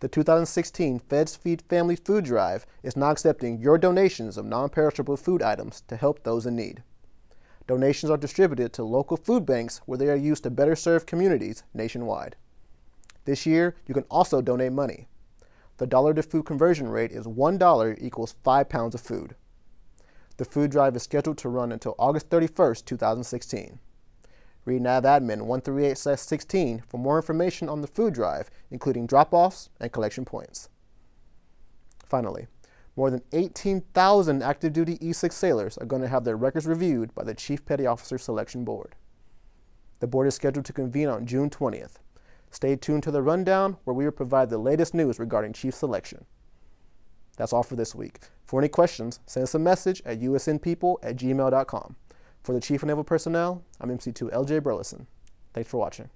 The 2016 Feds Feed Family Food Drive is now accepting your donations of non-perishable food items to help those in need. Donations are distributed to local food banks where they are used to better serve communities nationwide. This year, you can also donate money. The dollar to food conversion rate is $1 equals 5 pounds of food. The food drive is scheduled to run until August 31st, 2016. Read NAV Admin 138-16 for more information on the food drive, including drop-offs and collection points. Finally, more than 18,000 active duty E6 sailors are going to have their records reviewed by the Chief Petty Officer Selection Board. The board is scheduled to convene on June 20th. Stay tuned to the rundown where we will provide the latest news regarding chief selection. That's all for this week. For any questions, send us a message at usnpeople at gmail.com. For the Chief of Naval Personnel, I'm MC2 LJ Burleson. Thanks for watching.